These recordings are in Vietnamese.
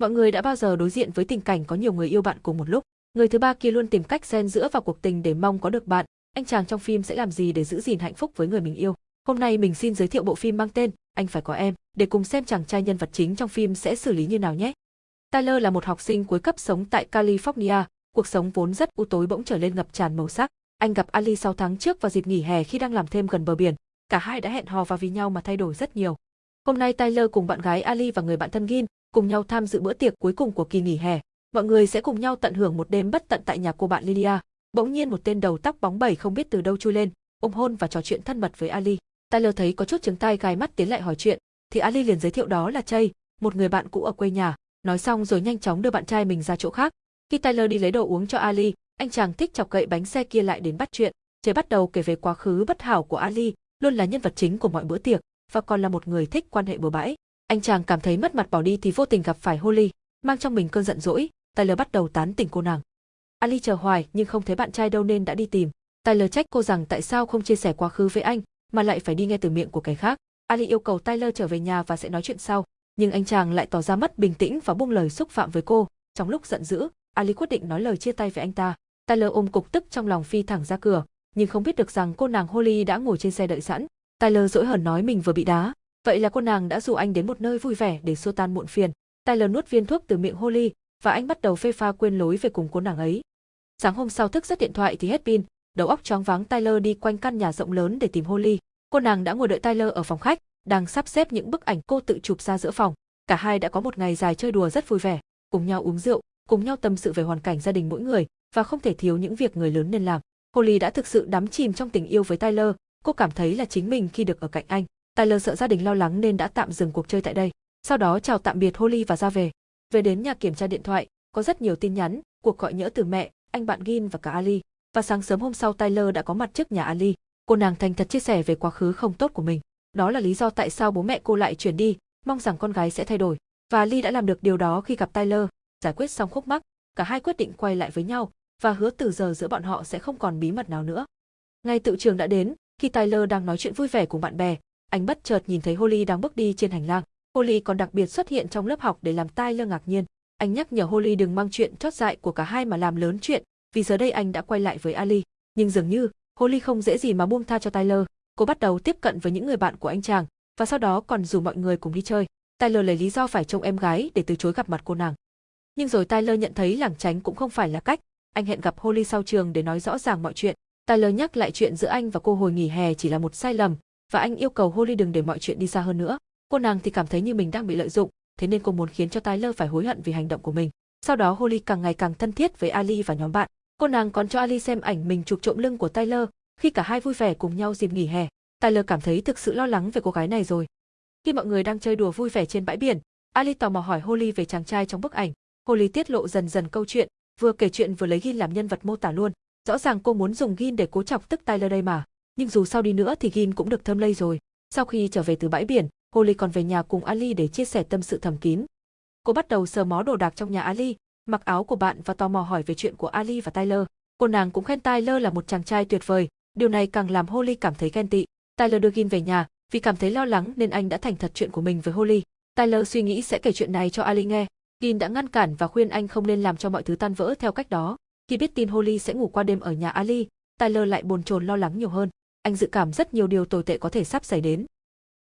Mọi người đã bao giờ đối diện với tình cảnh có nhiều người yêu bạn cùng một lúc. Người thứ ba kia luôn tìm cách xen giữa vào cuộc tình để mong có được bạn. Anh chàng trong phim sẽ làm gì để giữ gìn hạnh phúc với người mình yêu? Hôm nay mình xin giới thiệu bộ phim mang tên Anh phải có em, để cùng xem chàng trai nhân vật chính trong phim sẽ xử lý như nào nhé. Tyler là một học sinh cuối cấp sống tại California, cuộc sống vốn rất u tối bỗng trở lên ngập tràn màu sắc. Anh gặp Ali 6 tháng trước vào dịp nghỉ hè khi đang làm thêm gần bờ biển. Cả hai đã hẹn hò và vì nhau mà thay đổi rất nhiều. Hôm nay Tyler cùng bạn gái Ali và người bạn thân Gin cùng nhau tham dự bữa tiệc cuối cùng của kỳ nghỉ hè. Mọi người sẽ cùng nhau tận hưởng một đêm bất tận tại nhà cô bạn Lydia. Bỗng nhiên một tên đầu tóc bóng bẩy không biết từ đâu chui lên, ôm hôn và trò chuyện thân mật với Ali. Tyler thấy có chút chứng tai gai mắt tiến lại hỏi chuyện, thì Ali liền giới thiệu đó là Chay, một người bạn cũ ở quê nhà. Nói xong rồi nhanh chóng đưa bạn trai mình ra chỗ khác. Khi Tyler đi lấy đồ uống cho Ali, anh chàng thích chọc gậy bánh xe kia lại đến bắt chuyện. Chay bắt đầu kể về quá khứ bất hảo của Ali, luôn là nhân vật chính của mọi bữa tiệc và còn là một người thích quan hệ bừa bãi. Anh chàng cảm thấy mất mặt bỏ đi thì vô tình gặp phải Holly, mang trong mình cơn giận dỗi, Tyler bắt đầu tán tỉnh cô nàng. Ali chờ hoài nhưng không thấy bạn trai đâu nên đã đi tìm. Tyler trách cô rằng tại sao không chia sẻ quá khứ với anh, mà lại phải đi nghe từ miệng của kẻ khác. Ali yêu cầu Tyler trở về nhà và sẽ nói chuyện sau, nhưng anh chàng lại tỏ ra mất bình tĩnh và buông lời xúc phạm với cô. Trong lúc giận dữ, Ali quyết định nói lời chia tay với anh ta. Tyler ôm cục tức trong lòng phi thẳng ra cửa, nhưng không biết được rằng cô nàng Holly đã ngồi trên xe đợi sẵn. Tyler dỗi hờn nói mình vừa bị đá, vậy là cô nàng đã dụ anh đến một nơi vui vẻ để xua tan muộn phiền. Tyler nuốt viên thuốc từ miệng Holly và anh bắt đầu phê pha quên lối về cùng cô nàng ấy. Sáng hôm sau thức giấc điện thoại thì hết pin, đầu óc choáng váng Tyler đi quanh căn nhà rộng lớn để tìm Holly. Cô nàng đã ngồi đợi Tyler ở phòng khách, đang sắp xếp những bức ảnh cô tự chụp ra giữa phòng. Cả hai đã có một ngày dài chơi đùa rất vui vẻ, cùng nhau uống rượu, cùng nhau tâm sự về hoàn cảnh gia đình mỗi người và không thể thiếu những việc người lớn nên làm. Holly đã thực sự đắm chìm trong tình yêu với Tyler, cô cảm thấy là chính mình khi được ở cạnh anh. Tyler sợ gia đình lo lắng nên đã tạm dừng cuộc chơi tại đây. Sau đó chào tạm biệt Holly và ra về. Về đến nhà kiểm tra điện thoại, có rất nhiều tin nhắn, cuộc gọi nhỡ từ mẹ, anh bạn Gin và cả Ali. Và sáng sớm hôm sau Tyler đã có mặt trước nhà Ali. Cô nàng thành thật chia sẻ về quá khứ không tốt của mình. Đó là lý do tại sao bố mẹ cô lại chuyển đi, mong rằng con gái sẽ thay đổi. Và Ali đã làm được điều đó khi gặp Tyler, giải quyết xong khúc mắc, cả hai quyết định quay lại với nhau và hứa từ giờ giữa bọn họ sẽ không còn bí mật nào nữa. Ngày tự trường đã đến, khi Tyler đang nói chuyện vui vẻ cùng bạn bè, anh bất chợt nhìn thấy Holly đang bước đi trên hành lang. Holly còn đặc biệt xuất hiện trong lớp học để làm Tyler ngạc nhiên. Anh nhắc nhở Holly đừng mang chuyện chót dại của cả hai mà làm lớn chuyện, vì giờ đây anh đã quay lại với Ali. Nhưng dường như, Holly không dễ gì mà buông tha cho Tyler. Cô bắt đầu tiếp cận với những người bạn của anh chàng, và sau đó còn rủ mọi người cùng đi chơi. Tyler lấy lý do phải trông em gái để từ chối gặp mặt cô nàng. Nhưng rồi Tyler nhận thấy lảng tránh cũng không phải là cách, anh hẹn gặp Holly sau trường để nói rõ ràng mọi chuyện. Tyler nhắc lại chuyện giữa anh và cô hồi nghỉ hè chỉ là một sai lầm, và anh yêu cầu Holly đừng để mọi chuyện đi xa hơn nữa. Cô nàng thì cảm thấy như mình đang bị lợi dụng, thế nên cô muốn khiến cho Tyler phải hối hận vì hành động của mình. Sau đó Holly càng ngày càng thân thiết với Ali và nhóm bạn. Cô nàng còn cho Ali xem ảnh mình chụp trộm lưng của Tyler, khi cả hai vui vẻ cùng nhau dịp nghỉ hè. Tyler cảm thấy thực sự lo lắng về cô gái này rồi. Khi mọi người đang chơi đùa vui vẻ trên bãi biển, Ali tò mò hỏi Holly về chàng trai trong bức ảnh. Holly tiết lộ dần dần câu chuyện, vừa kể chuyện vừa lấy Gin làm nhân vật mô tả luôn. Rõ ràng cô muốn dùng Gin để cố chọc tức Tyler đây mà, nhưng dù sau đi nữa thì Gin cũng được thơm lây rồi. Sau khi trở về từ bãi biển, Holly còn về nhà cùng Ali để chia sẻ tâm sự thầm kín. Cô bắt đầu sờ mó đồ đạc trong nhà Ali, mặc áo của bạn và tò mò hỏi về chuyện của Ali và Tyler. Cô nàng cũng khen Tyler là một chàng trai tuyệt vời, điều này càng làm Holly cảm thấy ghen tị. Tyler đưa Gin về nhà, vì cảm thấy lo lắng nên anh đã thành thật chuyện của mình với Holly. Tyler suy nghĩ sẽ kể chuyện này cho Ali nghe, Gin đã ngăn cản và khuyên anh không nên làm cho mọi thứ tan vỡ theo cách đó. Khi biết tin Holly sẽ ngủ qua đêm ở nhà Ali, Tyler lại bồn chồn lo lắng nhiều hơn. Anh dự cảm rất nhiều điều tồi tệ có thể sắp xảy đến.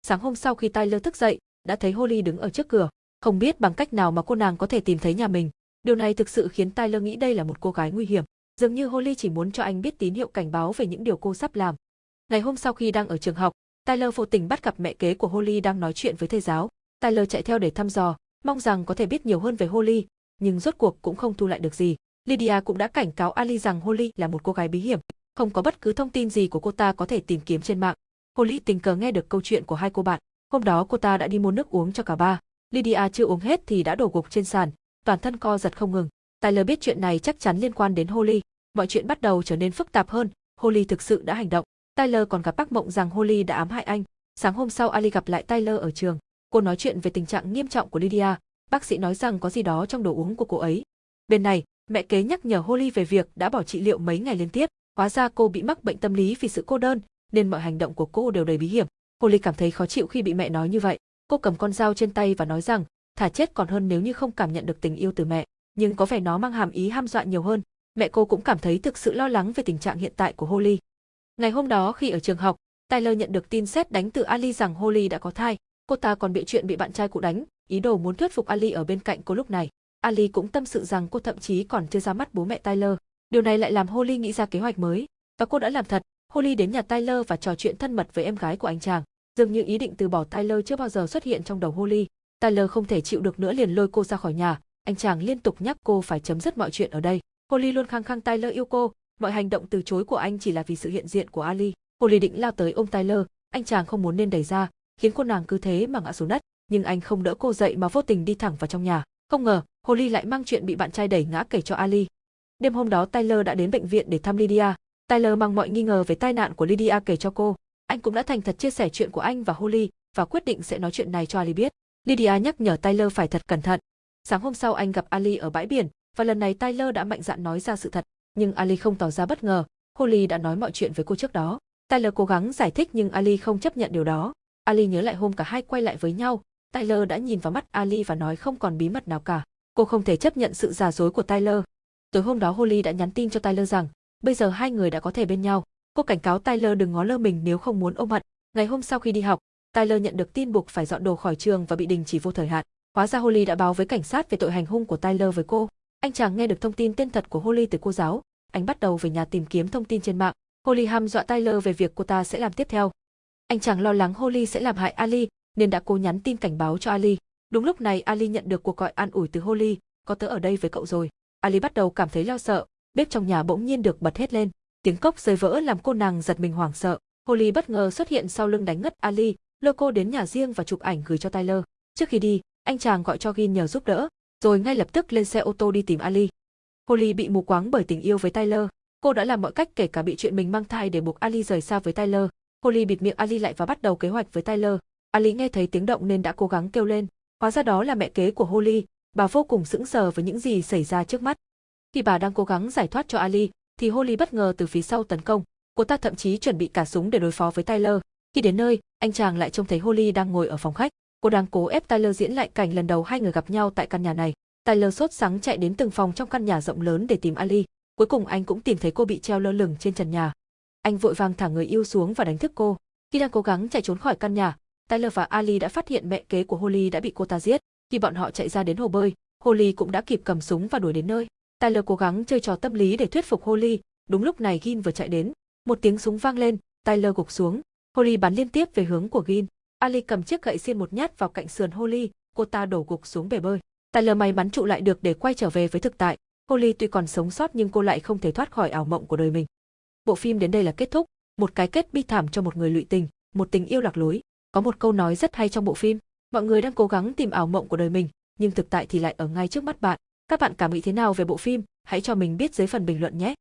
Sáng hôm sau khi Tyler thức dậy, đã thấy Holly đứng ở trước cửa, không biết bằng cách nào mà cô nàng có thể tìm thấy nhà mình. Điều này thực sự khiến Tyler nghĩ đây là một cô gái nguy hiểm. Dường như Holly chỉ muốn cho anh biết tín hiệu cảnh báo về những điều cô sắp làm. Ngày hôm sau khi đang ở trường học, Tyler vô tình bắt gặp mẹ kế của Holly đang nói chuyện với thầy giáo. Tyler chạy theo để thăm dò, mong rằng có thể biết nhiều hơn về Holly, nhưng rốt cuộc cũng không thu lại được gì. Lydia cũng đã cảnh cáo Ali rằng Holly là một cô gái bí hiểm, không có bất cứ thông tin gì của cô ta có thể tìm kiếm trên mạng. Holly tình cờ nghe được câu chuyện của hai cô bạn. Hôm đó cô ta đã đi mua nước uống cho cả ba. Lydia chưa uống hết thì đã đổ gục trên sàn, toàn thân co giật không ngừng. Tyler biết chuyện này chắc chắn liên quan đến Holly. Mọi chuyện bắt đầu trở nên phức tạp hơn, Holly thực sự đã hành động. Tyler còn gặp bác mộng rằng Holly đã ám hại anh. Sáng hôm sau Ali gặp lại Tyler ở trường. Cô nói chuyện về tình trạng nghiêm trọng của Lydia, bác sĩ nói rằng có gì đó trong đồ uống của cô ấy. Bên này, mẹ kế nhắc nhở Holly về việc đã bỏ trị liệu mấy ngày liên tiếp, hóa ra cô bị mắc bệnh tâm lý vì sự cô đơn, nên mọi hành động của cô đều đầy bí hiểm. Holly cảm thấy khó chịu khi bị mẹ nói như vậy. Cô cầm con dao trên tay và nói rằng, thả chết còn hơn nếu như không cảm nhận được tình yêu từ mẹ, nhưng có vẻ nó mang hàm ý ham dọa nhiều hơn. Mẹ cô cũng cảm thấy thực sự lo lắng về tình trạng hiện tại của Holly. Ngày hôm đó khi ở trường học, Tyler nhận được tin xét đánh từ Ali rằng Holly đã có thai. Cô ta còn bị chuyện bị bạn trai cụ đánh, ý đồ muốn thuyết phục Ali ở bên cạnh cô lúc này. Ali cũng tâm sự rằng cô thậm chí còn chưa ra mắt bố mẹ Tyler. Điều này lại làm Holly nghĩ ra kế hoạch mới, và cô đã làm thật. Holly đến nhà Tyler và trò chuyện thân mật với em gái của anh chàng. Dường như ý định từ bỏ Tyler chưa bao giờ xuất hiện trong đầu Holly. Tyler không thể chịu được nữa liền lôi cô ra khỏi nhà, anh chàng liên tục nhắc cô phải chấm dứt mọi chuyện ở đây. Holly luôn khăng khăng Tyler yêu cô, mọi hành động từ chối của anh chỉ là vì sự hiện diện của Ali. Holly định lao tới ôm Tyler, anh chàng không muốn nên đẩy ra, khiến cô nàng cứ thế mà ngã xuống đất, nhưng anh không đỡ cô dậy mà vô tình đi thẳng vào trong nhà. Không ngờ, Holly lại mang chuyện bị bạn trai đẩy ngã kể cho Ali. Đêm hôm đó Tyler đã đến bệnh viện để thăm Lydia. Tyler mang mọi nghi ngờ về tai nạn của Lydia kể cho cô. Anh cũng đã thành thật chia sẻ chuyện của anh và Holly và quyết định sẽ nói chuyện này cho Ali biết. Lydia nhắc nhở Tyler phải thật cẩn thận. Sáng hôm sau anh gặp Ali ở bãi biển và lần này Tyler đã mạnh dạn nói ra sự thật, nhưng Ali không tỏ ra bất ngờ. Holly đã nói mọi chuyện với cô trước đó. Tyler cố gắng giải thích nhưng Ali không chấp nhận điều đó. Ali nhớ lại hôm cả hai quay lại với nhau, Tyler đã nhìn vào mắt Ali và nói không còn bí mật nào cả. Cô không thể chấp nhận sự giả dối của Tyler. Tối hôm đó Holly đã nhắn tin cho Tyler rằng, bây giờ hai người đã có thể bên nhau. Cô cảnh cáo Tyler đừng ngó lơ mình nếu không muốn ôm hận. Ngày hôm sau khi đi học, Tyler nhận được tin buộc phải dọn đồ khỏi trường và bị đình chỉ vô thời hạn. Hóa ra Holly đã báo với cảnh sát về tội hành hung của Tyler với cô. Anh chàng nghe được thông tin tên thật của Holly từ cô giáo, anh bắt đầu về nhà tìm kiếm thông tin trên mạng. Holly ham dọa Tyler về việc cô ta sẽ làm tiếp theo. Anh chàng lo lắng Holly sẽ làm hại Ali, nên đã cố nhắn tin cảnh báo cho Ali. Đúng lúc này Ali nhận được cuộc gọi an ủi từ Holly, có tớ ở đây với cậu rồi. Ali bắt đầu cảm thấy lo sợ, bếp trong nhà bỗng nhiên được bật hết lên. Tiếng cốc rơi vỡ làm cô nàng giật mình hoảng sợ. Holly bất ngờ xuất hiện sau lưng đánh ngất Ali, lôi cô đến nhà riêng và chụp ảnh gửi cho Tyler. Trước khi đi, anh chàng gọi cho Gin nhờ giúp đỡ, rồi ngay lập tức lên xe ô tô đi tìm Ali. Holly bị mù quáng bởi tình yêu với Tyler. Cô đã làm mọi cách kể cả bị chuyện mình mang thai để buộc Ali rời xa với Tyler. Holly bịt miệng Ali lại và bắt đầu kế hoạch với Tyler. Ali nghe thấy tiếng động nên đã cố gắng kêu lên. Hóa ra đó là mẹ kế của Holly, bà vô cùng sững sờ với những gì xảy ra trước mắt. Khi bà đang cố gắng giải thoát cho Ali, thì Holly bất ngờ từ phía sau tấn công. Cô ta thậm chí chuẩn bị cả súng để đối phó với Tyler. Khi đến nơi, anh chàng lại trông thấy Holly đang ngồi ở phòng khách. Cô đang cố ép Tyler diễn lại cảnh lần đầu hai người gặp nhau tại căn nhà này. Tyler sốt sắng chạy đến từng phòng trong căn nhà rộng lớn để tìm Ali. Cuối cùng anh cũng tìm thấy cô bị treo lơ lửng trên trần nhà. Anh vội vàng thả người yêu xuống và đánh thức cô. Khi đang cố gắng chạy trốn khỏi căn nhà, Tyler và Ali đã phát hiện mẹ kế của Holly đã bị cô ta giết. Khi bọn họ chạy ra đến hồ bơi, Holly cũng đã kịp cầm súng và đuổi đến nơi. Tyler cố gắng chơi trò tâm lý để thuyết phục Holly. Đúng lúc này Gin vừa chạy đến, một tiếng súng vang lên, Tyler gục xuống. Holly bắn liên tiếp về hướng của Gin. Ali cầm chiếc gậy xiên một nhát vào cạnh sườn Holly, cô ta đổ gục xuống bể bơi. Tyler may mắn trụ lại được để quay trở về với thực tại. Holly tuy còn sống sót nhưng cô lại không thể thoát khỏi ảo mộng của đời mình. Bộ phim đến đây là kết thúc, một cái kết bi thảm cho một người lụy tình, một tình yêu lạc lối. Có một câu nói rất hay trong bộ phim, mọi người đang cố gắng tìm ảo mộng của đời mình, nhưng thực tại thì lại ở ngay trước mắt bạn. Các bạn cảm nghĩ thế nào về bộ phim? Hãy cho mình biết dưới phần bình luận nhé.